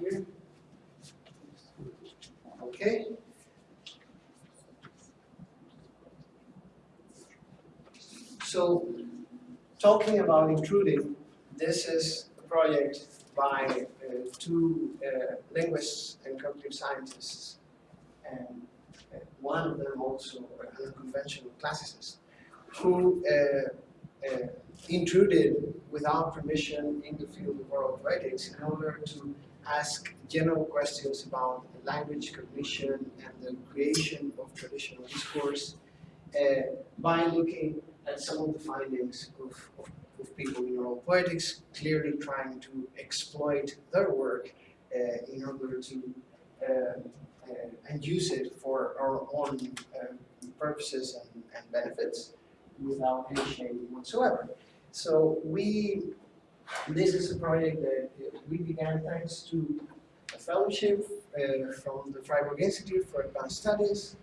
here. Okay. So, talking about intruding, this is a project by two uh, linguists and cognitive scientists, and uh, one of them also an unconventional classicist, who uh, uh, intruded without permission in the field of oral poetics in order to ask general questions about language cognition and the creation of traditional discourse uh, by looking at some of the findings of, of, of, people in oral poetics, clearly trying to exploit their work uh, in order to uh, uh and use it for our own uh, purposes and, and benefits without any shame whatsoever. So we, this is a project that we began thanks to a fellowship uh, from the Freiburg Institute for Advanced Studies.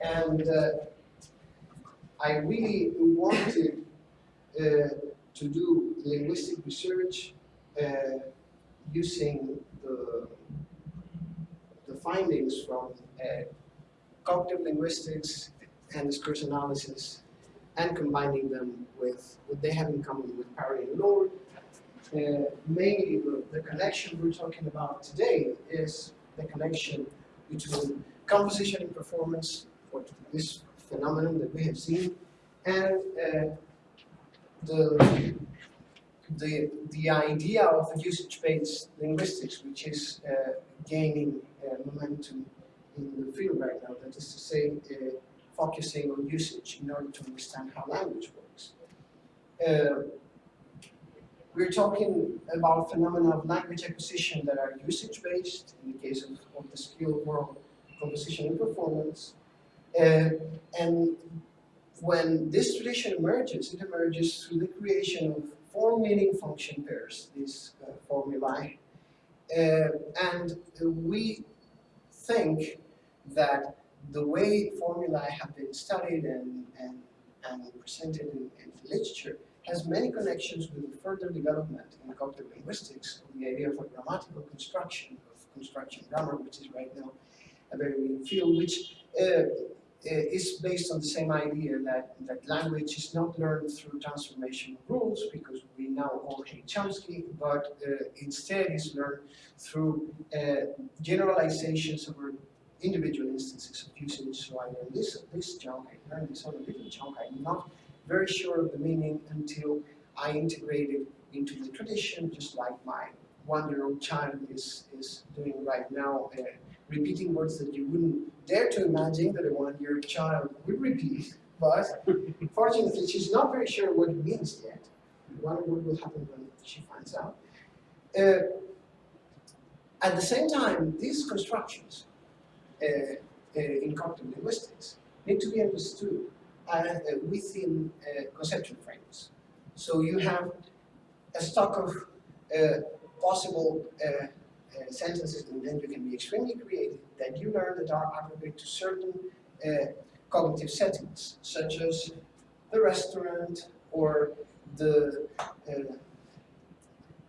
And uh, I really wanted uh, to do linguistic research uh, using the, the findings from uh, cognitive linguistics and discourse analysis and combining them with what they have in common with Parry and Lord. Uh, mainly the, the connection we're talking about today is the connection between composition and performance, or this phenomenon that we have seen, and uh, the, the, the idea of usage-based linguistics, which is uh, gaining uh, momentum in the field right now, that is to say, uh, focusing on usage in order to understand how language works. Uh, we're talking about phenomena of language acquisition that are usage-based, in the case of, of the skill oral composition and performance. Uh, and when this tradition emerges, it emerges through the creation of form-meaning function pairs, these uh, formulae. Uh, and we think that the way formulae have been studied and, and, and presented in, in literature has many connections with the further development in cognitive linguistics the idea of a grammatical construction of construction grammar, which is right now a very new field, which uh, is based on the same idea that, that language is not learned through transformation rules, because we now all hate Chomsky, but uh, instead is learned through uh, generalizations over individual instances of usage. So I learned this, this chunk, I learned this other different chunk. I'm not very sure of the meaning until I integrate it into the tradition, just like my one-year-old child is, is doing right now, uh, repeating words that you wouldn't dare to imagine that a one-year child would repeat. But fortunately, she's not very sure what it means yet. Wonder what will happen when she finds out. Uh, at the same time, these constructions uh, uh, in cognitive linguistics need to be understood uh, within conceptual frames. So you have a stock of possible sentences and then you can be extremely creative that you learn that are appropriate to certain cognitive settings, such as the restaurant or the uh,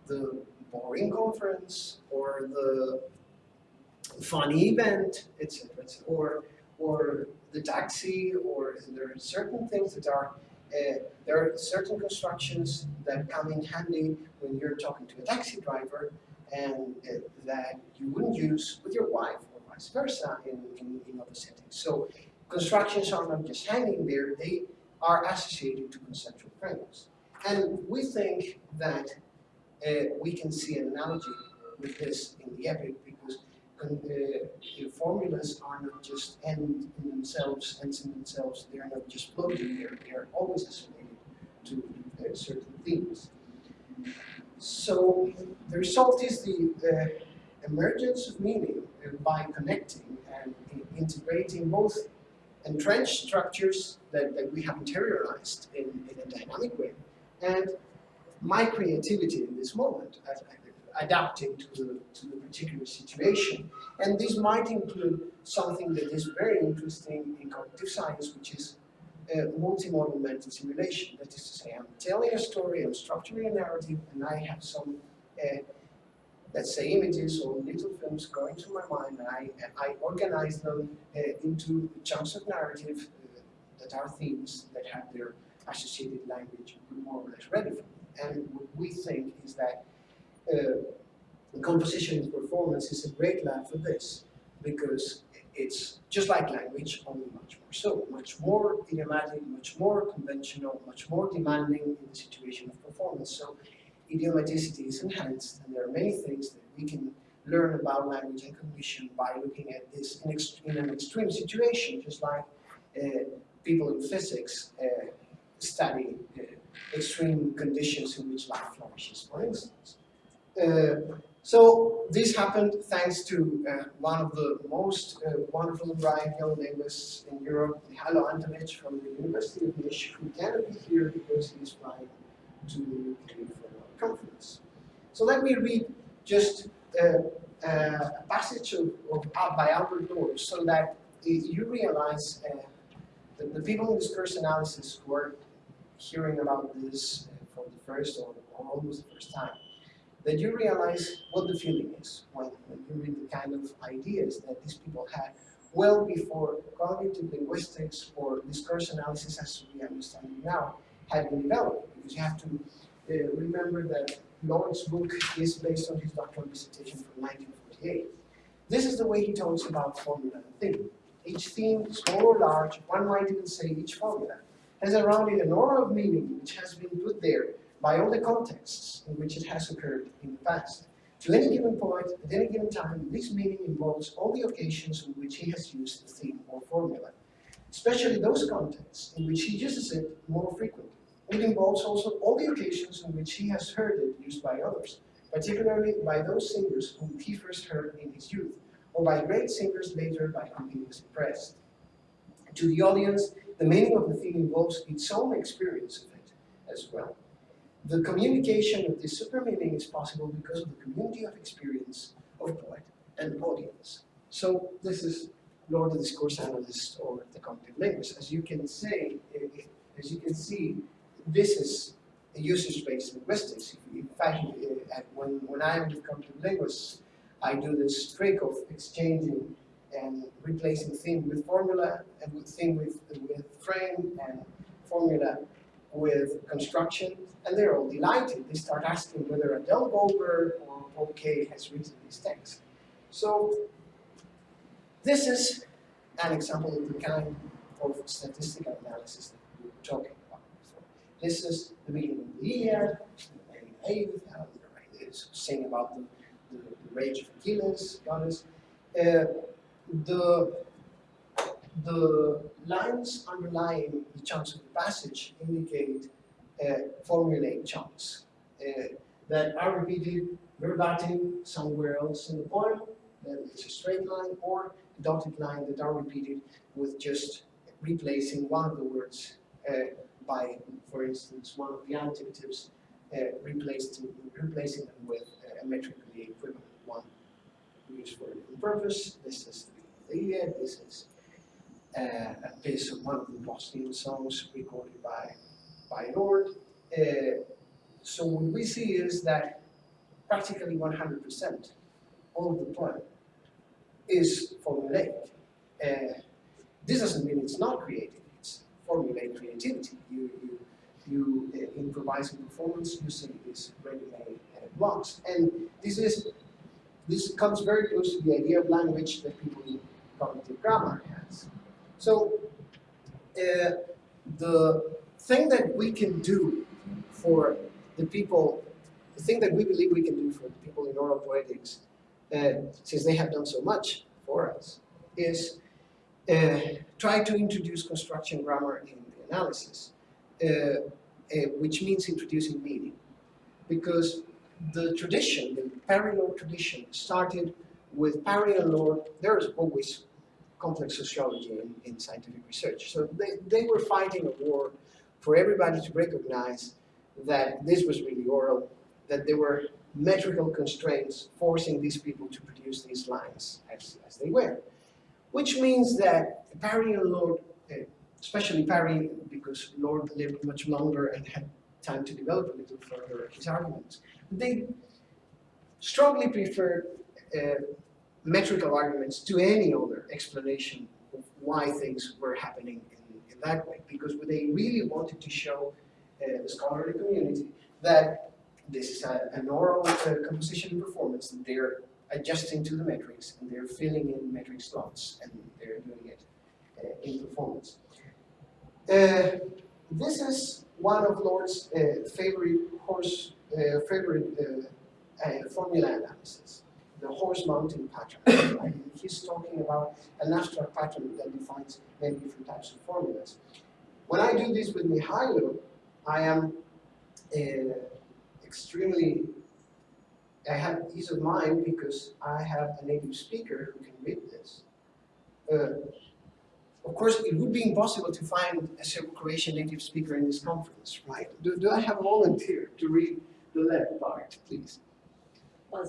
the boring conference or the funny event, etc. Or, or the taxi, or there are certain things that are, uh, there are certain constructions that come in handy when you're talking to a taxi driver and that you wouldn't use with your wife or vice versa in, in, in other settings. So constructions are not just hanging there, they are associated to conceptual frames. And we think that uh, we can see an analogy with this in the epic because uh, formulas are not just end in themselves, ends in themselves, they are not just floating, they're, they're always associated to uh, certain themes. So the result is the uh, emergence of meaning by connecting and integrating both entrenched structures that, that we have interiorized in, in a dynamic way and my creativity in this moment, adapting to the, to the particular situation. And this might include something that is very interesting in cognitive science, which is uh, multimodal mental simulation. That is to say, I'm telling a story, I'm structuring a narrative, and I have some, uh, let's say, images or little films going through my mind, and I, I organize them uh, into chunks of narrative uh, that are themes that have their associated language more or less me. And what we think is that uh, composition and performance is a great lab for this because it's just like language, only much more so, much more idiomatic, much more conventional, much more demanding in the situation of performance. So idiomaticity is enhanced, and there are many things that we can learn about language and cognition by looking at this in, in an extreme situation, just like uh, people in physics uh, study uh, extreme conditions in which life flourishes, for instance. Uh, so this happened thanks to uh, one of the most uh, wonderful bright young linguists in Europe, Mihailo Antović from the University of Niš, who cannot be here because he's flying to for a conference. So let me read just uh, uh a passage of, of, by Albert Lord so that you realize uh, that the people in this discourse analysis who are hearing about this for the first or, or almost the first time, that you realize what the feeling is when, when you read the kind of ideas that these people had well before cognitive linguistics or discourse analysis as we understand it now had been developed. Because you have to uh, remember that Lord's book is based on his doctoral dissertation from 1948. This is the way he talks about formula and theme. Each theme, small or large, one might even say each formula, has around it an aura of meaning which has been put there by all the contexts in which it has occurred in the past. To any given point, at any given time, this meaning involves all the occasions in which he has used the theme or formula, especially those contexts in which he uses it more frequently. It involves also all the occasions in which he has heard it used by others, particularly by those singers whom he first heard in his youth, or by great singers later by whom he was impressed. To the audience, the meaning of the theme involves its own experience of it as well. The communication of this super meaning is possible because of the community of experience of poet and audience. So this is Lord the discourse analyst or the cognitive linguist. As you can say, eh, as you can see, this is a usage-based linguistics. In fact, when, when I am with cognitive linguist, I do this trick of exchanging and replacing theme with formula and with with, with frame and formula with construction and they're all delighted. They start asking whether Adele Goldberg or Paul Kay has written this text. So this is an example of the kind of statistical analysis that we were talking about before. This is the beginning of the year, saying about the, the, the rage of Achilles, goddess. Uh, the, the lines underlying the chunks of the passage indicate uh, formulate chunks uh, that are repeated verbatim somewhere else in the poem, that it's a straight line, or a dotted line that are repeated with just replacing one of the words uh, by, for instance, one of the adjectives uh, replaced, replacing them with a metrically equivalent one used for a different purpose. This is the Iliad, this is a piece of one of the Bosnian songs recorded by by Lord. Uh, so what we see is that practically 100% of the poem is formulaic. Uh, this doesn't mean it's not creative, it's formulaic creativity. You, you, you uh, improvise in performance using these ready-made uh, blocks. And this is this comes very close to the idea of language that people in cognitive grammar has. So uh, the thing that we can do for the people, the thing that we believe we can do for the people in oral poetics, uh, since they have done so much for us, is uh, try to introduce construction grammar in the analysis, which means introducing meaning. Because the tradition, the Parry-Lord tradition, started with Parry and Lord. There's always complex sociology in, in scientific research. So they, they were fighting a war for everybody to recognize that this was really oral, that there were metrical constraints forcing these people to produce these lines as, as they were. Which means that Parry and Lord, uh, especially Parry, because Lord lived much longer and had time to develop a little further his arguments, they strongly preferred uh, metrical arguments to any other explanation of why things were happening in, in that way, because they really wanted to show uh, the scholarly community that this is a, an oral uh, composition and performance that they're adjusting to the metrics and they're filling in metric slots and they're doing it uh, in performance. Uh, this is one of Lord's uh, favorite horse uh, favorite formula analysis, the horse mounting pattern. Right? He's talking about an abstract pattern that defines many different types of formulas. When I do this with Mihailo, I am extremely, I have ease of mind because I have a native speaker who can read this. Uh, of course, it would be impossible to find a Serbo-Croatian native speaker in this conference, right? Do, do I have a volunteer to read the left part, please? Pa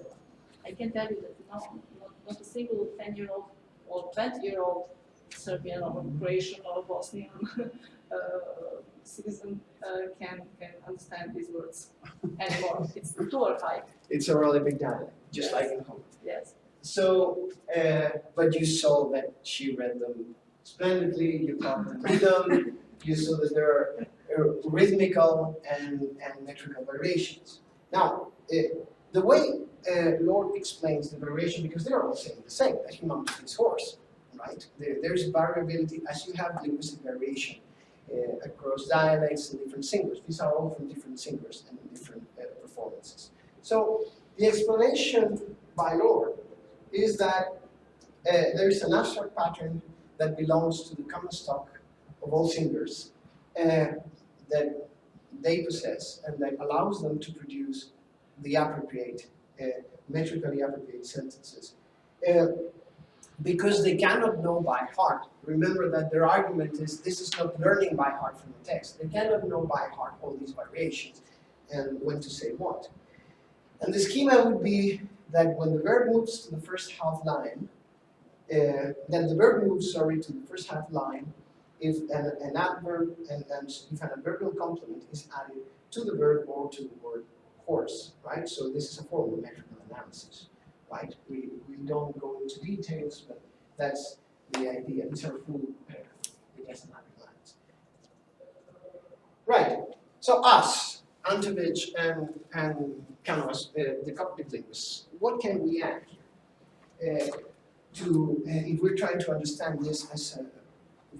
eh. I can tell you that not a single 10-year-old or 20-year-old Serbian or Croatian or Bosnian uh, citizen uh, can can understand these words anymore. it's too archaic. It's a really big dialect, just Yes. like in home. Yes. So, uh, but you saw that she read them splendidly, you caught the rhythm, you saw that there are rhythmical and, and metrical variations. Now, uh, the way uh, Lord explains the variation, because they're all saying the same, that he mounted his horse, right? There, there's variability as you have linguistic variation uh, across dialects and different singers. These are all from different singers and different uh, performances. So the explanation by Lord is that uh, there is an abstract pattern that belongs to the common stock of all singers uh, that they possess and that allows them to produce the appropriate, uh, metrically appropriate sentences. Uh, because they cannot know by heart. Remember that their argument is this is not learning by heart from the text. They cannot know by heart all these variations and when to say what. And the schema would be that when the verb moves to the first half line, uh, then the verb moves, sorry, to the first half line if an, an adverb and, and if an adverbial complement is added to the verb or to the word horse, right? So this is a form of metrical analysis, right? We, we don't go into details, but that's the idea. These are full uh, idiosyllabic lines. Right, so us, Antović and, and Cánovas, uh, the cognitive linguists, what can we add here? Uh, to, uh, if we're trying to understand this as a,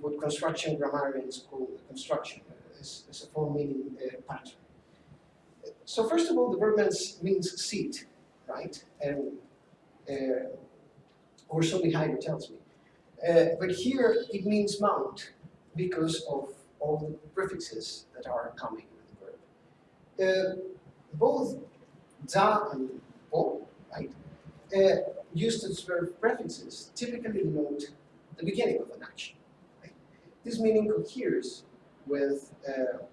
what construction grammarians call construction, uh, as, as a form meaning uh, pattern. So first of all, the verb means, means seat, right? And, uh, or Mihailo tells me. Uh, but here it means mount because of all the prefixes that are coming with the verb. Uh, both da and o, right, uh, used as verb prefixes typically denote the beginning of an action. Right? This meaning coheres with uh,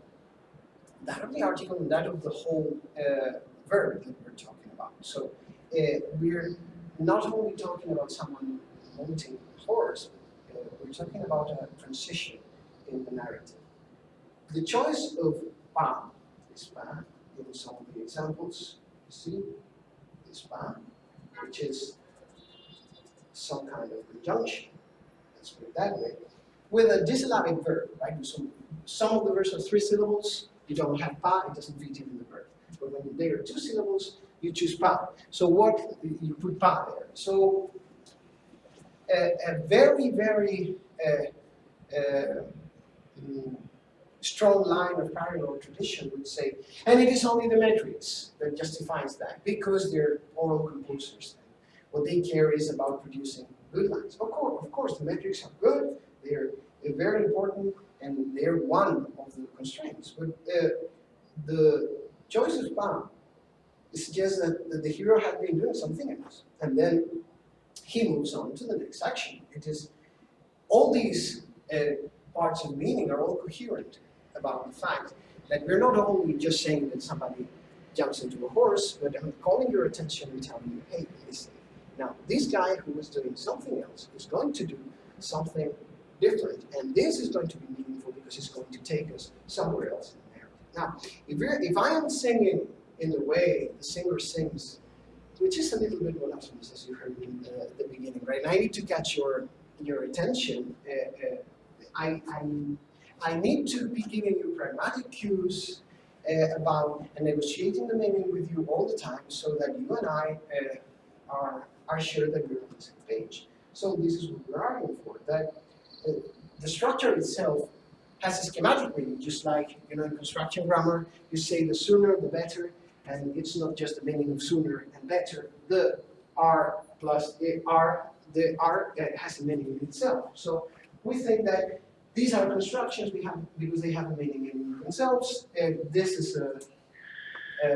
that of the article and that of the whole uh, verb that we're talking about. So uh, we're not only talking about someone mounting a horse, uh, we're talking about a transition in the narrative. The choice of pa, this pa, in some of the examples, you see, this pa, which is some kind of conjunction, let's put it that way, with a disyllabic verb, right? So some of the verbs are three syllables, you don't have pa, it doesn't fit in the verb. But when they are two syllables, you choose pa. So what, you put pa there. So a, a very, very uh, uh, mm, strong line of Parry-Lord tradition would say, and it is only the metrics that justifies that, because they're oral composers. What they care is about producing good lines. Of course, of course, the metrics are good, they're, they're very important, and they're one of the constraints. But uh, the choice of PAM it suggests that, that the hero had been doing something else. And then he moves on to the next action. It is all these uh, parts of meaning are all coherent about the fact that we're not only just saying that somebody jumps into a horse, but I'm calling your attention and telling you, hey, listen. Now, this guy who was doing something else is going to do something different, and this is going to be meaningful because it's going to take us somewhere else in the narrative. Now, if, if I am singing in the way the singer sings, which is a little bit monotonous, as you heard in the, the beginning, right? And I need to catch your your attention. Uh, uh, I, I I need to be giving you pragmatic cues uh, about and negotiating the meaning with you all the time so that you and I uh, are, are sure that we're on the same page. So this is what we're arguing for, that uh, the structure itself has a schematic meaning, just like you know in construction grammar, you say the sooner the better, and it's not just the meaning of sooner and better. The R plus the R, the R uh, has a meaning in itself. So we think that these are constructions we have because they have a meaning in themselves. And this is a, a,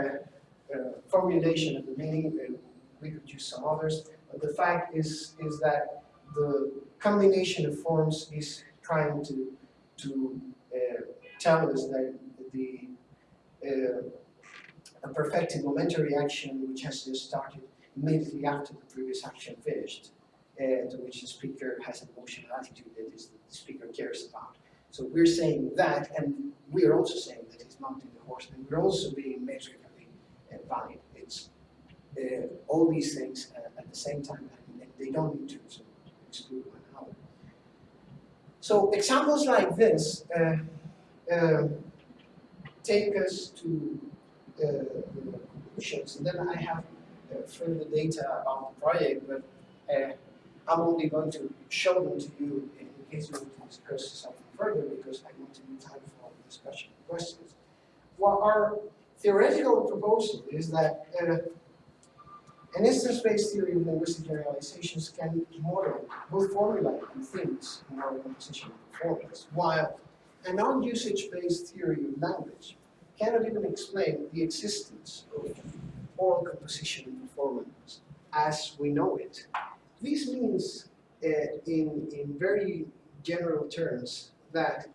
a formulation of the meaning. And we could use some others, but the fact is is that the combination of forms is trying to to uh, tell us that the uh, a perfected momentary action which has just started immediately after the previous action finished, uh, to which the speaker has an emotional attitude that is the speaker cares about. So we're saying that, and we're also saying that he's mounting the horse, and we're also being metrically uh, valid. It's uh, all these things uh, at the same time, and, and they don't need to exclude one another. So examples like this uh, uh, take us to conclusions, and then I have uh, further data about the project, but uh, I'm only going to show them to you in case you want to discuss something further because I want to leave time for discussion and questions. Well, our theoretical proposal is that uh, an instance-based theory of linguistic generalizations can model both formulae and themes in our composition performance, while a non-usage-based theory of language cannot even explain the existence of oral composition and performance as we know it. This means, uh, in, in very general terms, that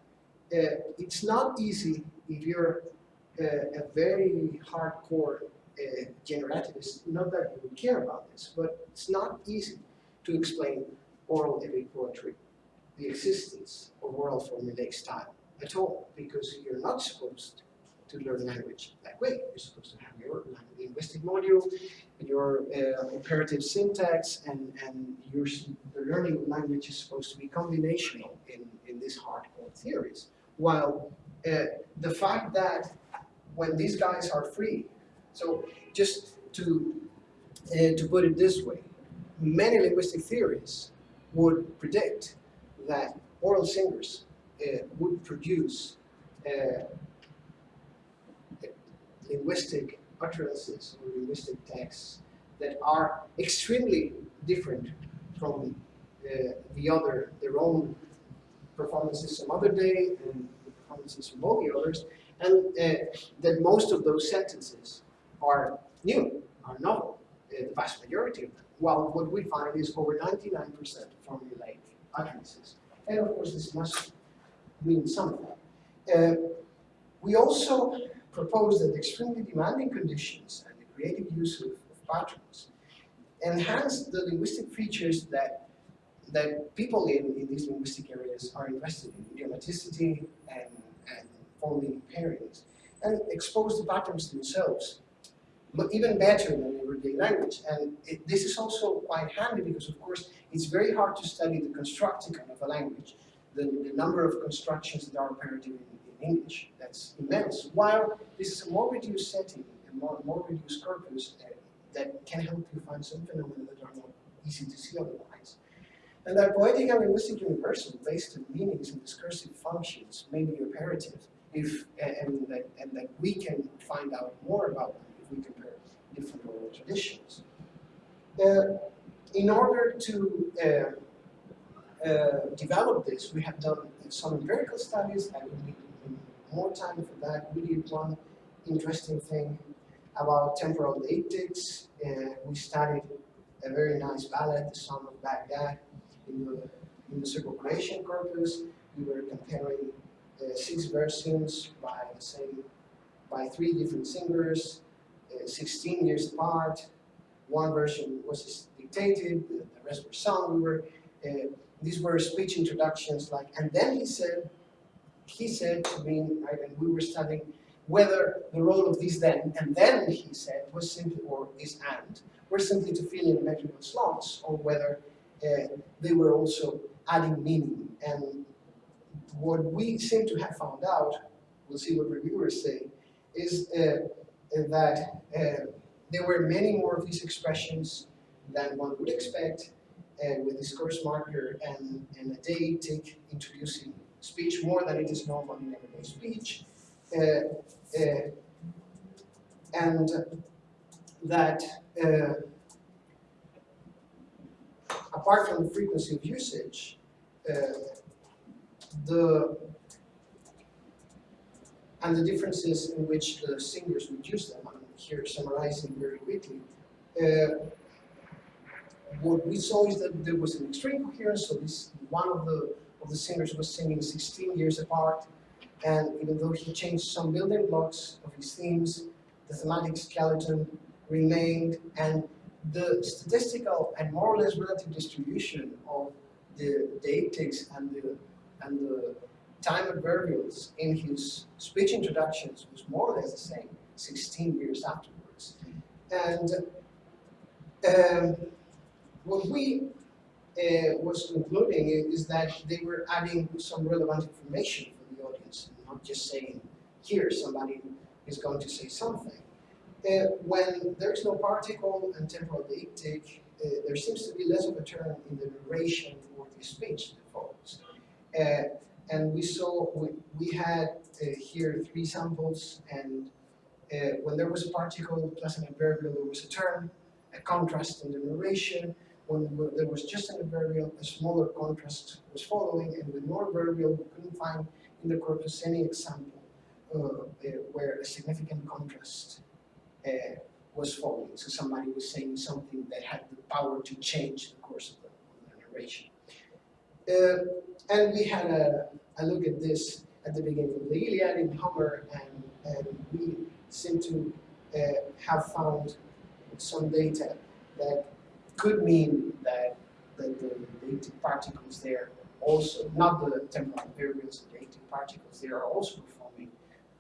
uh, it's not easy if you're uh, a very hardcore uh, generativist, not that you would care about this, but it's not easy to explain oral epic poetry, the existence of oral formulaic style at all, because you're not supposed to learn language that way. You're supposed to have your linguistic module, your uh, operative syntax, and, and your, the learning language is supposed to be combinational in, in these hardcore theories. While uh, the fact that when these guys are free, so just to, uh, to put it this way, many linguistic theories would predict that oral singers uh, would produce uh, linguistic utterances or linguistic texts that are extremely different from uh, the other, their own performances some other day and the performances from all the others, and uh, that most of those sentences are new, are novel, uh, the vast majority of them. While what we find is over 99% formulaic utterances. And of course, this must mean something. Uh, we also propose that extremely demanding conditions and the creative use of, of patterns enhance the linguistic features that that people in, in these linguistic areas are invested in, idiomaticity and, and forming pairings, and expose the patterns themselves even better than everyday language. And it, this is also quite handy because, of course, it's very hard to study the constructicon of a language, the, the number of constructions that are imperative in, in English. That's immense. While this is a more reduced setting, a more, more reduced corpus uh, that can help you find some phenomena that are not easy to see otherwise. And that poetic and linguistic universal based on meanings and discursive functions may be imperative if, and, that, and that we can find out more about them if we compare different oral traditions. Uh, in order to uh, uh, develop this, we have done some empirical studies. Need more time for that. We did one interesting thing. about temporal deictics. Uh, we studied a very nice ballet, The Song of Baghdad, in the, in the circulation corpus. We were comparing uh, six versions by the same, by three different singers, uh, 16 years apart. One version was dictated, the, the rest were sung. We were, uh, these were speech introductions like, and then he said, he said to me, and we were studying whether the role of this then and then he said was simply, or is and, were simply to fill in metrical slots, or whether uh, they were also adding meaning. And what we seem to have found out, we'll see what reviewers say, is uh, that uh, there were many more of these expressions than one would expect, uh, with discourse marker and, and a deictic introducing speech more than it is normal in everyday speech. Uh, uh, and that uh, apart from the frequency of usage, uh, the and the differences in which the singers would use them. I'm here summarizing very quickly. Uh, what we saw is that there was an extreme coherence, so this one of the of the singers was singing 16 years apart, and even though he changed some building blocks of his themes, the thematic skeleton remained, and the statistical and more or less relative distribution of the deictics and the and the time adverbials in his speech introductions was more or less the same 16 years afterwards. And um, what we uh, was concluding is that they were adding some relevant information for the audience, not just saying, here somebody is going to say something. Uh, when there is no particle and temporal deictic, uh, there seems to be less of a turn in the narration for the speech that follows. Uh, and we saw, we, we had uh, here three samples, and when there was a particle plus an adverbial, there was a turn, a contrast in the narration. When there was just an adverbial, a smaller contrast was following, and with more adverbial, we couldn't find in the corpus any example uh, where a significant contrast uh, was following. So somebody was saying something that had the power to change the course of the, of the narration. Uh, and we had a, a, look at this at the beginning of the Iliad in Homer, and, and we seem to uh, have found some data that could mean that, the deictic particles there also, not the temporal variables, the deictic particles, they are also performing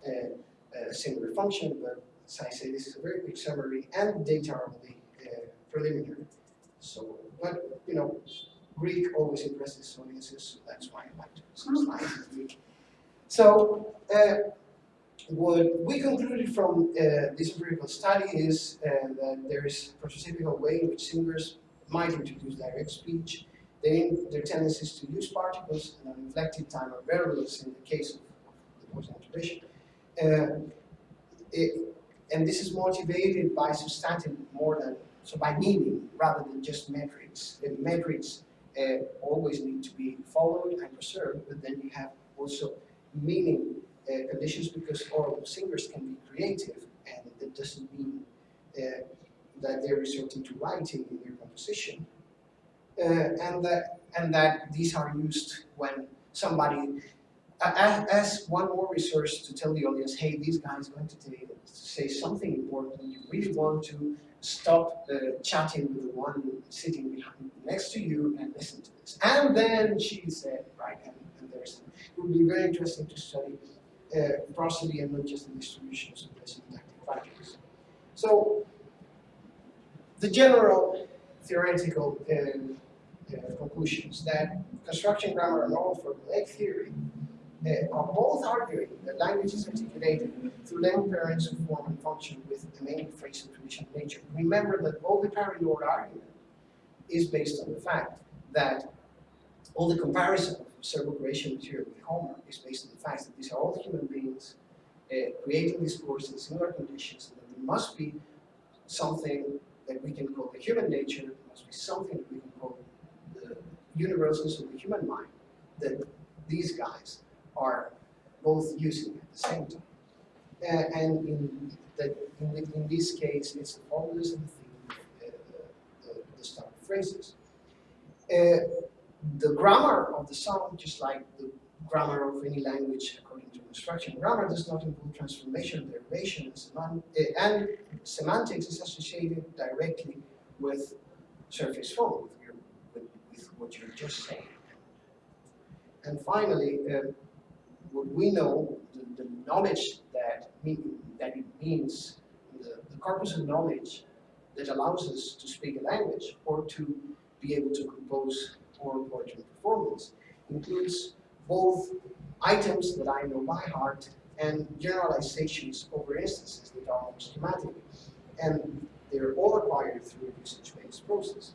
a similar function, but as I say, this is a very quick summary, and data are only uh, preliminary. So, but, you know, Greek always impresses audiences, so that's why I like to in Greek. So, uh, what we concluded from uh, this empirical study is uh, that there is a prototypical way in which singers might introduce direct speech. They, their tendency is to use particles and an inflected time of variables in the case of, the voice tradition. Uh, it, and this is motivated by substantive more than, so by meaning rather than just metrics. The metrics uh, always need to be followed and preserved, but then you have also meaning uh, conditions because oral singers can be creative and that doesn't mean uh, that they're resorting to writing in their composition. Uh, and, that, and that these are used when somebody as one more resource to tell the audience, hey, this guy is going to, to say something important. You really want to stop uh, chatting with the one sitting behind next to you and listen to this. And then she said, right, and, and there's, it would be very interesting to study uh, prosody and not just the distributions of the syntactic factors. So, the general theoretical uh, uh, conclusions that construction grammar and oral formulaic theory uh, are both arguing that language is articulated through language parents of form and function with a main phrase of traditional nature. Remember that all the Parry-Lord argument is based on the fact that all the comparison several creation material with Homer is based on the fact that these are all human beings uh, creating discourse in similar conditions, and that there must be something that we can call the human nature, there must be something that we can call the universals of the human mind, that these guys are both using at the same time. Uh, and in, that in, in this case, it's the and the theme, uh, the, the start phrases. Uh, the grammar of the song, just like the grammar of any language according to construction, grammar does not include transformation, derivation, and, uh, and semantics is associated directly with surface form, with, your, with, with what you're just saying. And finally, uh, what we know, the, the knowledge that, mean, that it means, the, the corpus of knowledge that allows us to speak a language or to be able to compose oral poetry performance includes both items that I know by heart and generalizations over instances that are more schematic. And they're all acquired through a usage-based process.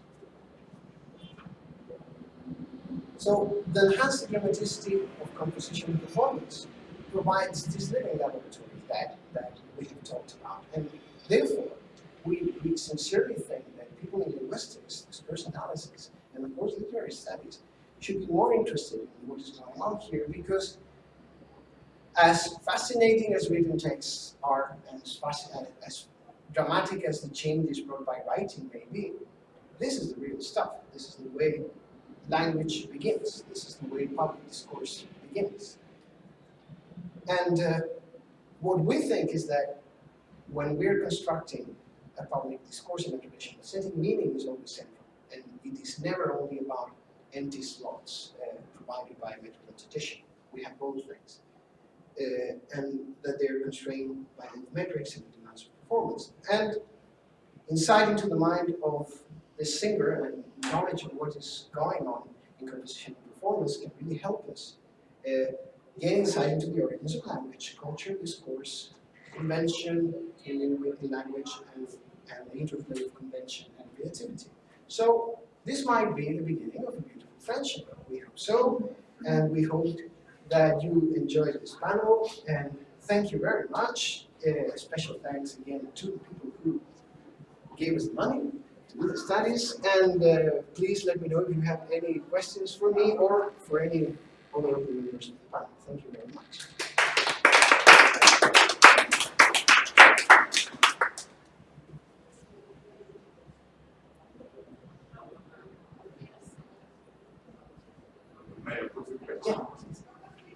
So the enhanced grammaticity of composition performance provides this living laboratory that, that we have talked about. And therefore, we, we sincerely think that people in linguistics, discourse analysis, and of course literary studies should be more interested in what is going on here because as fascinating as written texts are, and as, as dramatic as the changes brought by writing may be, this is the real stuff. This is the way language begins. This is the way public discourse begins. And uh, what we think is that when we're constructing a public discourse in a traditional setting, meaning is always central. And it is never only about empty slots uh, provided by a metrical tradition. We have both things. Uh, and that they're constrained by the metrics and the demands of performance. And insight into the mind of the singer and knowledge of what is going on in composition and performance can really help us uh, gain insight into the origins of language, culture, discourse, convention in, in language, and, and the interplay of convention and creativity. So this might be the beginning of a beautiful friendship. We hope so, and we hope that you enjoyed this panel, and thank you very much. Uh, special thanks again to the people who gave us the money to do the studies, and uh, please let me know if you have any questions for me or for any other members of the panel. Thank you very much. May I pose a question? Yeah.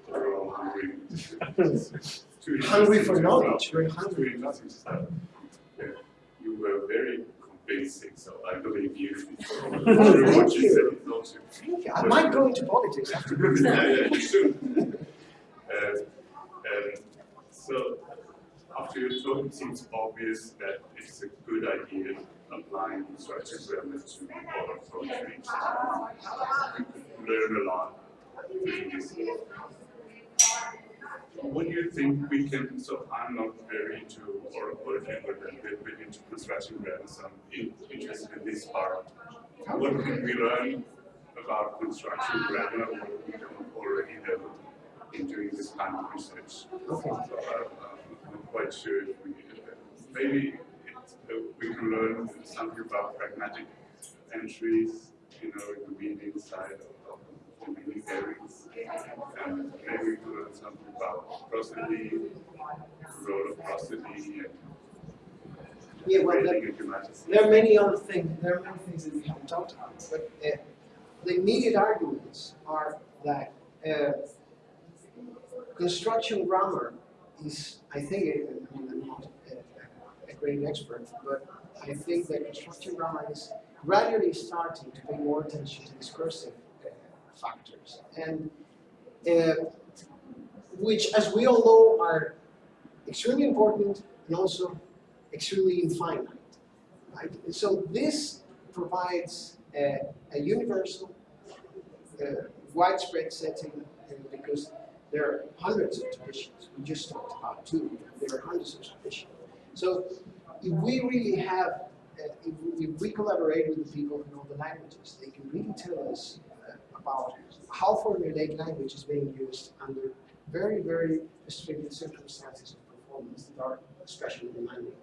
We're all hungry. Too Hungry for knowledge, very hungry. Yeah, You were very convincing, so I believe you. Thank you you. said, it's also- Thank you. I might go into politics after this. Yeah, yeah, you should. Uh, and so, after your talk, it seems obvious that it's a good idea applying structured grammar to poetry. You learn a lot doing this. What do you think we can, so I'm not very into but I'm a bit bit into construction grammar, so I'm interested in this part. What can we learn about construction grammar, what we don't already know in doing this kind of research? Okay. So uh, I'm not quite sure if we, maybe it, uh, we can learn something about pragmatic entries, you know, in the meaning side of, the areas. And maybe we can learn something about prosody, role of prosody, and Yeah, well, there, there are many other things, there are many things that we haven't talked about, but uh, the immediate arguments are that uh, construction grammar is, I think, uh, I'm not a, a great expert, but I think that construction grammar is gradually starting to pay more attention to discursive uh, factors, and uh, which, as we all know, are extremely important and also extremely infinite. Right? So this provides a, a universal, uh, widespread setting because there are hundreds of traditions. We just talked about two. There are hundreds of traditions. So if we really have, uh, if, we, if we collaborate with the people who know the languages, they can really tell us about how formulaic language is being used under very, very restricted circumstances of performance that are especially demanding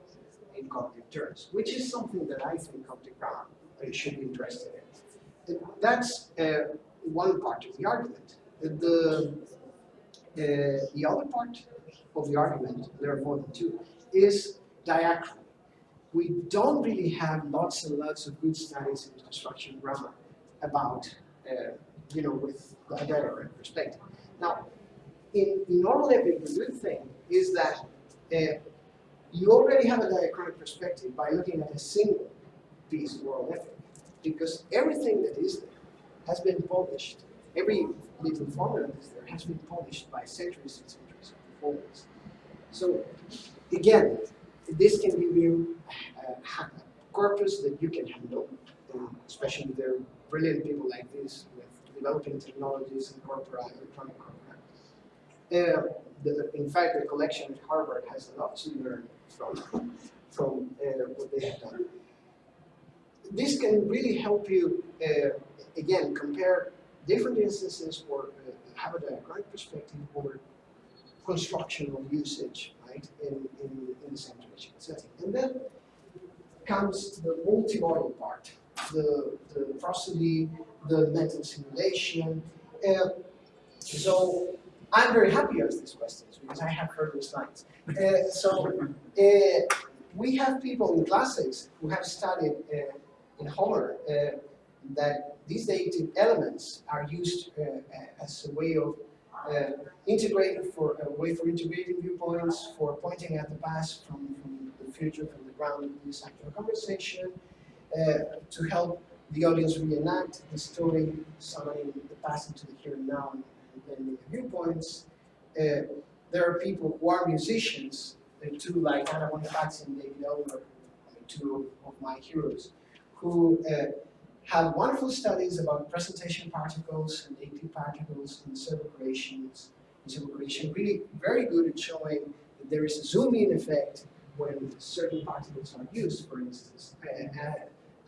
in cognitive terms, which is something that I think cognitive uh, should be interested in. That's uh, one part of the argument. The, uh, the other part of the argument, there are more than two, is diachrony. We don't really have lots and lots of good studies in construction grammar about, uh, you know, with a direct perspective. Now, in, in normal epic, the good thing is that uh, you already have a diachronic perspective by looking at a single piece of oral epic, because everything that is there has been published. Every little formula that is there has been published by centuries and centuries of performers. So, again, this can give you a, a corpus that you can handle, and especially there are brilliant people like this with developing technologies and corpora, electronic corpora. Uh, the, in fact, the collection at Harvard has a lot to learn from, from uh, what they have done. This can really help you, uh, again, compare different instances or uh, have a diachronic perspective over constructional usage, right, in, in, in the same traditional setting. And then comes the multimodal part, the, the prosody, the mental simulation. Uh, so I'm very happy to ask these questions because I have heard these slides. Uh, so uh, we have people in classics who have studied uh, in Homer uh, that these dative elements are used uh, as a way of uh, integrating for a way for integrating viewpoints, for pointing at the past from, from the future, from the ground of this actual conversation, to help the audience reenact the story, summoning the past into the here and now and then the viewpoints. Uh, there are people who are musicians, uh, two like Anna Bonifazi and David Elmer, two of my heroes, who uh, have wonderful studies about presentation particles and dative particles and servo creations, servo creation, really very good at showing that there is a zoom-in effect when certain particles are used, for instance. Uh,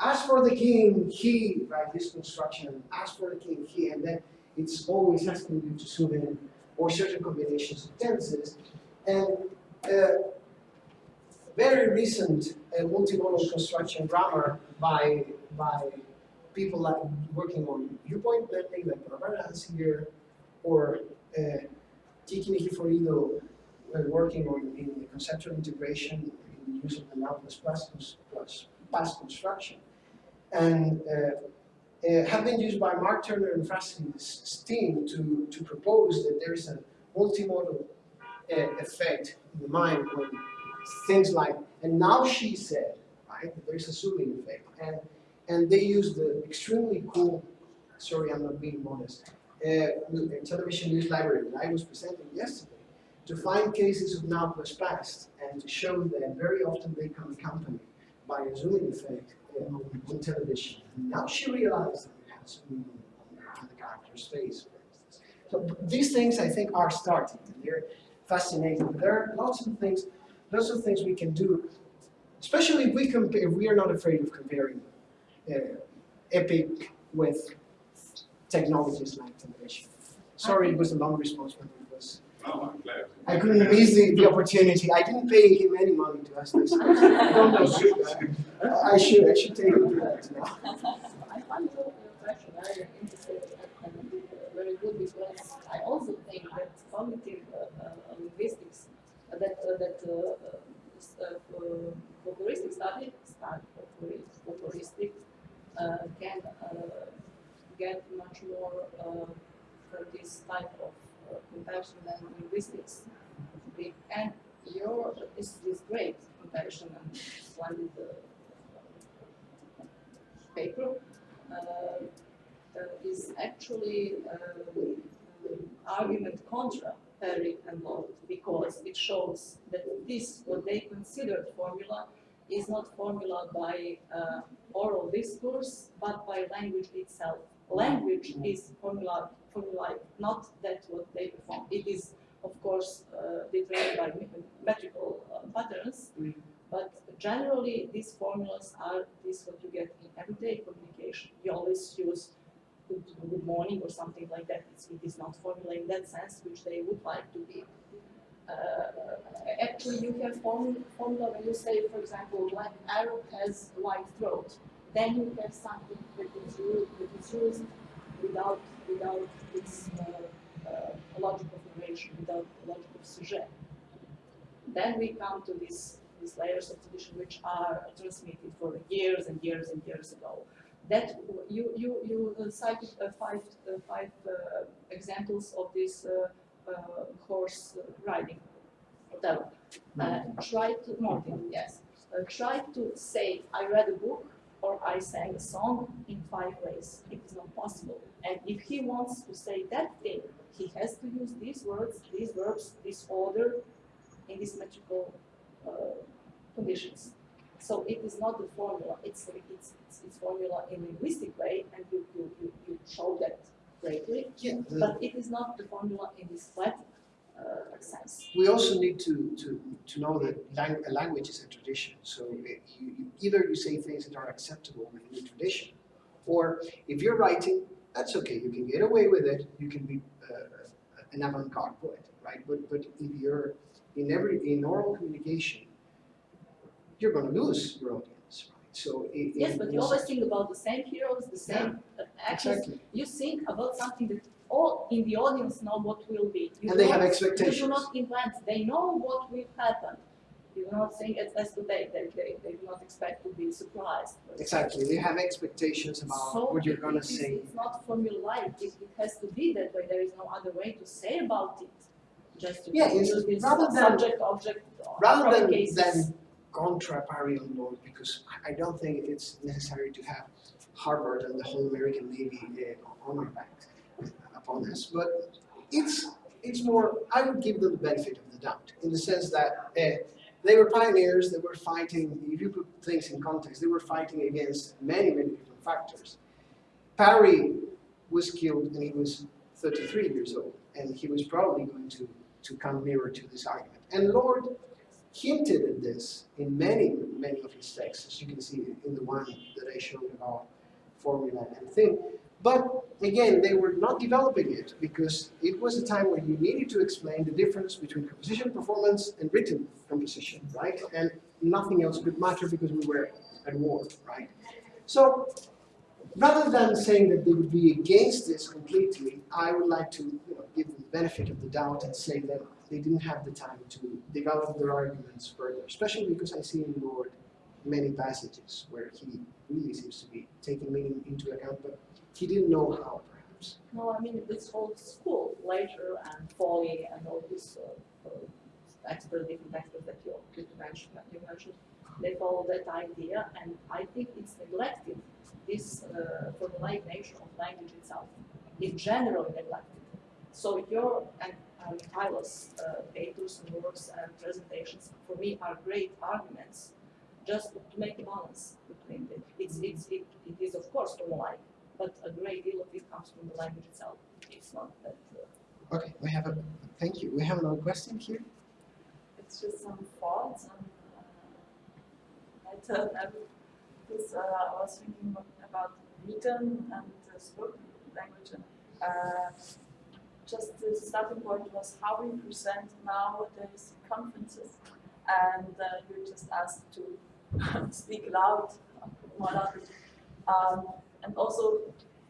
as for the king, he, right, this construction, as for the king, he, and then it's always asking you to zoom in or certain combinations of tenses. And uh, very recent uh, multimodal construction grammar by, by people like working on viewpoint blending, like Barbara has here, or uh, Kiki Nikiforidou uh, working on in conceptual integration in the use of the now plus plus, plus past construction. And uh, uh, have been used by Mark Turner and Francis Steen's team to, to propose that there is a multimodal uh, effect in the mind when things like, and now she said, right, there's a zooming effect. And, and they use the extremely cool, sorry I'm not being modest, uh, television news library that I was presenting yesterday to find cases of now plus past and to show that very often they come accompanied by a zooming effect on, on television. And now she realized that it has to on, on the character's face, for instance. So these things I think are starting they're fascinating. There are lots of things, lots of things we can do, especially if we compare, we are not afraid of comparing uh, epic with technologies like television. Sorry, it was a long response, but Oh, I'm glad. I couldn't miss the, the opportunity. I didn't pay him any money to ask this. I don't know. I should, I should take him to that now. I find your question very interesting and very good because I also think that cognitive uh, uh, linguistics, uh, that uh, that uh, uh, folkloristic study, study folkloristic, can get much more from this type of comparison and linguistics. And your this is great comparison and splendid uh, paper uh, uh, is actually argument contra Parry and because it shows that this, what they considered formula, is not formula by uh, oral discourse, but by language itself. Language is formula formula, not that what they perform. It is, of course, uh, determined by metrical uh, patterns, mm. but generally these formulas are this what you get in everyday communication. You always use good, good morning or something like that. It's, it is not formula in that sense, which they would like to be. Uh, actually, you can form formula when you say, for example, like Arab has white throat. Then you have something that is used, that is used without without this uh, uh, logical formation, without logical sujet. Then we come to this these layers of tradition which are transmitted for years and years and years ago. That you you you cited uh, five uh, five uh, examples of this uh, uh, horse riding, whatever. Uh, try to Martin, yes. Uh, try to say I read a book or I sang a song in five ways. It is not possible. And if he wants to say that thing, he has to use these words, these verbs, this order, in these metrical uh, conditions. So it is not the formula, it's, it's, it's, it's formula in linguistic way, and you, you, you, you show that greatly, Yeah, but it is not the formula in this flat uh, sense. we also need to, to, to know that lang- a language is a tradition. So it, you, you, either you say things that are acceptable within the tradition, or if you're writing, that's okay. You can get away with it. You can be uh, an avant-garde poet, right? But but if you're in every in oral communication, you're going to lose your audience, right? So it, Yes, it but you always think about the same heroes, the same uh, actors. exactly. You think about something that all in the audience know what will be. You And they have expectations. You do not invent, they know what will happen. You do not think as, as today, they, they, they do not expect to be surprised. Exactly. They have expectations about So what you're going to it say. It's not formulaic, it, it has to be that way, there is no other way to say about it. Just to Yeah, it's- rather than- subject, object, rather than, cases. than contra Parry on because I don't think it's necessary to have Harvard and the whole American Navy uh, on our back upon us, but it's it's more. I would give them the benefit of the doubt in the sense that uh, they were pioneers. They were fighting. If you put things in context, they were fighting against many many different factors. Parry was killed and he was 33 years old, and he was probably going to to come nearer to this argument. And Lord hinted at this in many, many of his texts, as you can see in the one that I showed about formula and thing. But again, they were not developing it because it was a time when you needed to explain the difference between composition performance and written composition, right? And nothing else could matter because we were at war, right? So rather than saying that they would be against this completely, I would like to you know, give them the benefit of the doubt and say that they didn't have the time to develop their arguments further, especially because I see in Lord many passages where he really seems to be taking meaning into account, but he didn't know how, perhaps. No, I mean, this whole school, Later and Foley and all these uh, uh, experts, different experts that you, you mentioned, you mentioned, they follow that idea, and I think it's neglected, this uh, formulaic nature of language itself. It's generally neglected. So your and uh, Mihailo's uh, papers and works and presentations, for me, are great arguments just to make a balance between them. It's, it's, it, it is of course formulaic, but a great deal of it comes from the language itself. It's not that. Uh, Okay, we have a, thank you. We have another question here. It's just some thoughts and uh, I thought I because uh, I was thinking about written and uh, spoken language and uh, just the starting point was how we present nowadays conferences and uh, you're just asked to speak loud, more loudly. Um, and also,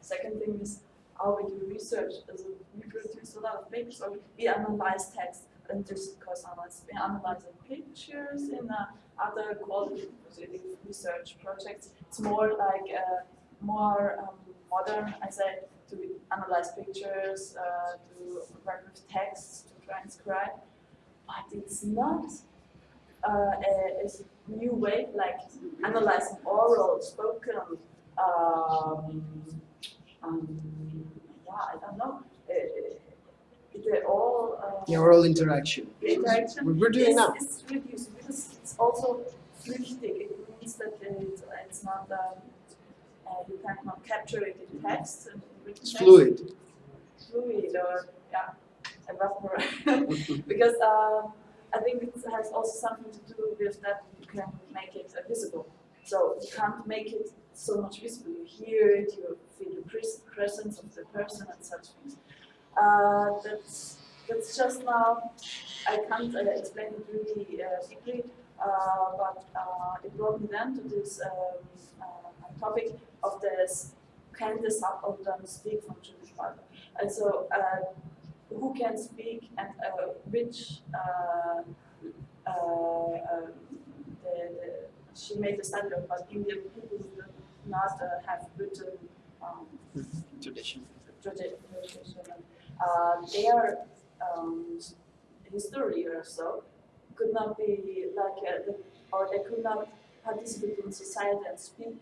second thing is how we do research. As we produce a lot of papers, or we analyze text and just course analyze. We analyze pictures in uh, other qualitative research projects. It's more like uh, more um, modern, I say, to analyze pictures, uh, to work with text, to transcribe. But it's not uh, a, a new way, like analyzing oral, spoken, um, um, yeah, I don't know. Uh, they all uh, oral interaction. interaction we're doing is, now. is reduced because it's also flüchtig. It means that it's, it's not um, uh, you cannot capture it in text. and It's text. fluid. Fluid or yeah, because um, I think it has also something to do with that you can make it uh, visible. So you can't make it so much visible. You hear it, you feel the pres- presence of the person and such things. Uh, that's that's just now. I can't uh, explain it really uh, deeply, uh, but uh, it brought me then to this um, uh, topic of this can the subaltern speak from Jewish Bible? And so, who can speak and which um, the, she made a study of what Indian people do not uh, have written um, Tradition. tradition. Uh, their um, history or so could not be like, uh, or they could not participate in society and speak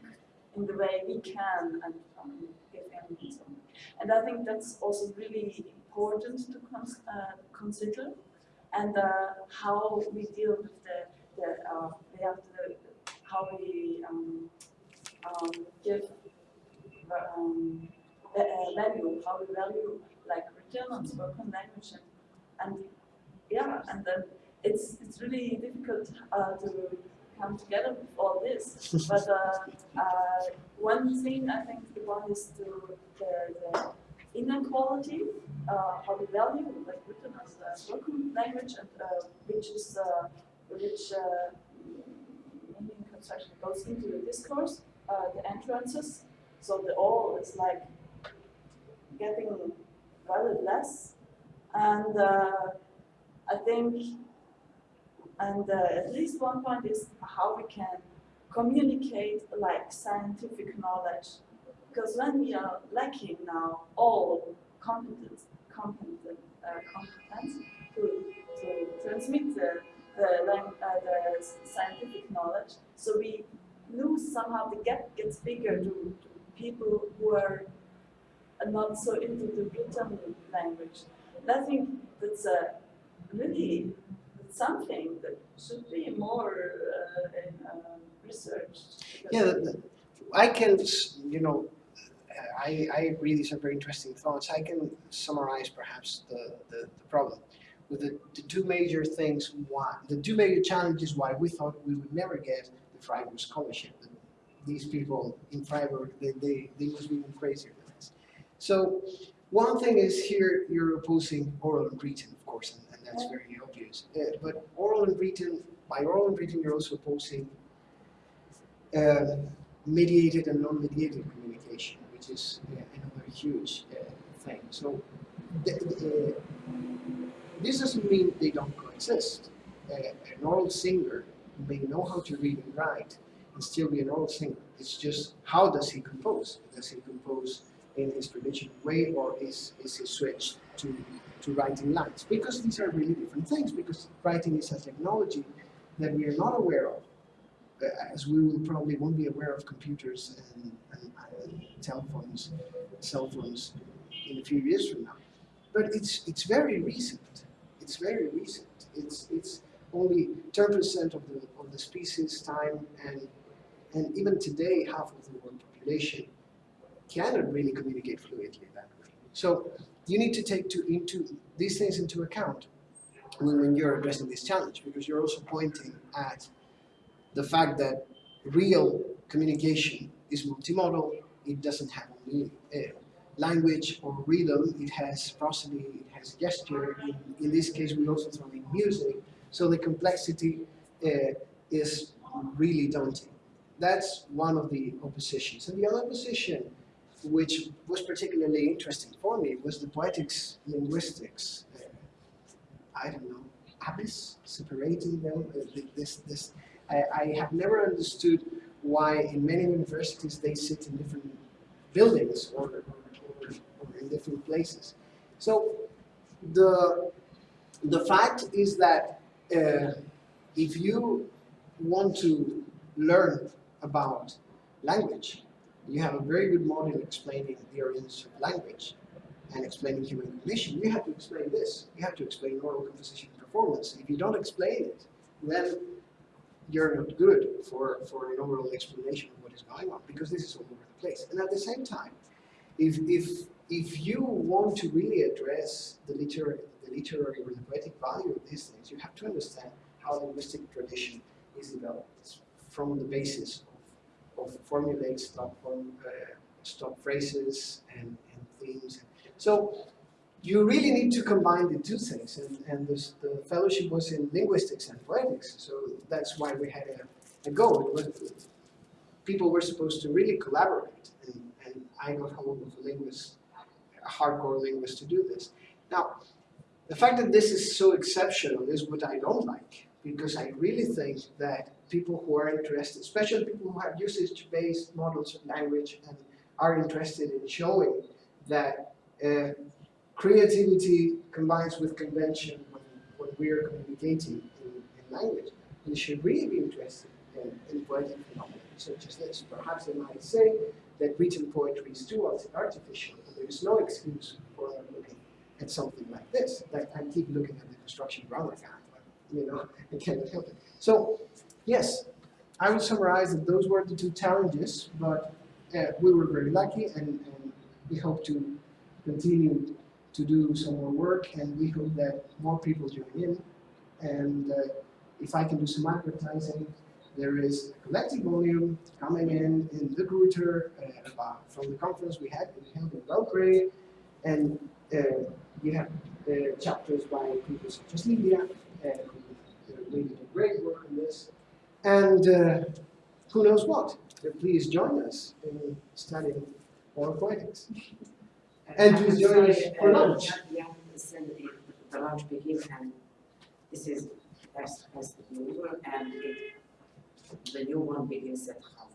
in the way we can and um, give them some. And I think that's also really important to cons- uh, consider and uh, how we deal with the, the uh, the, how we um, um, give um, va- uh, value, how we value like written and spoken language and, and yeah, and then it's it's really difficult uh, to come together with all this. but uh, uh, one thing I think the one is to the, the inequality, uh, how we value like written as a spoken language, and uh, which is uh, which uh, construction goes into the discourse, uh, the entrances. So the all is like getting rather less, and uh, I think, and uh, at least one point is how we can communicate like scientific knowledge because when we are lacking now all competence, competent, uh, competence to, to transmit the, the, uh, the scientific knowledge, so we lose somehow the gap gets bigger to, to people who are not so into the written language. And I think that's a really something that should be more uh, in, uh, researched. Yeah, I can, you know, I, I agree, these are very interesting thoughts. I can summarize perhaps the, the, the problem. With the, the two major things, why, the two major challenges why we thought we would never get Freiburg scholarship. And These people in Freiburg, they, they, they must be even crazier than us. So, one thing is here, you're opposing oral and written, of course, and, and that's very obvious. Uh, but oral and written, by oral and written, you're also opposing uh, mediated and non-mediated communication, which is uh, another huge uh, thing. So th- th- uh, this doesn't mean they don't coexist. Uh, an oral singer may know how to read and write and still be an oral singer. It's just how does he compose? Does he compose in his traditional way or is, is he switched to, to writing lines? Because these are really different things because writing is a technology that we are not aware of uh, as we will probably won't be aware of computers and, and, and telephones, cell phones in a few years from now. But it's it's very recent. It's very recent. It's it's only 10% of the of the species time and and even today half of the world population cannot really communicate fluidly that way. So you need to take to, into these things into account when, when you're addressing this challenge because you're also pointing at the fact that real communication is multimodal, it doesn't have only uh, language or rhythm, it has prosody, it has gesture, in, in this case we also throw in music, so the complexity uh, is really daunting. That's one of the oppositions. And the other opposition, which was particularly interesting for me, was the poetics linguistics. Uh, I don't know, abyss, separating them, uh, this, this I, I have never understood why in many universities they sit in different buildings or, or, or, or in different places. So the, the fact is that uh, if you want to learn about language, you have a very good model explaining the origins of language and explaining human cognition. You have to explain this. You have to explain oral composition performance. If you don't explain it, then you're not good for, for an overall explanation of what is going on because this is all over the place. And at the same time, if, if, if you want to really address the literary, the literary or the poetic value of these things, you have to understand how linguistic tradition is developed from the basis of, of formulaic stop, form, uh, stop phrases and, and themes. So you really need to combine the two things, and, and this, the fellowship was in linguistics and poetics, so that's why we had a, a go. Was, people were supposed to really collaborate, and, and I got hold of a linguist, a hardcore linguist to do this. Now, the fact that this is so exceptional is what I don't like, because I really think that people who are interested, especially people who have usage-based models of language and are interested in showing that uh, creativity combines with convention when, when we are communicating in, in language. They should really be interested in, in poetic phenomena such as this. Perhaps they might say that written poetry is too art- artificial, and there is no excuse for looking at something like this. Like I keep looking at the construction grammar guide, but, you know, I can't help it. So, yes, I would summarize that those were the two challenges, but uh, we were very lucky and, and we hope to continue to do some more work and we hope that more people join in. And uh, if I can do some advertising, there is a collective volume coming in in De Gruyter uh, from the conference we had we held in Belgrade. And uh, you have uh, chapters by people such as Lydia, uh, who uh, really did great work on this. And uh, who knows what? So please join us in studying more poetics. And please join us for lunch. Yeah, the, the lunch begins and this is as, as usual and it, the new one begins at half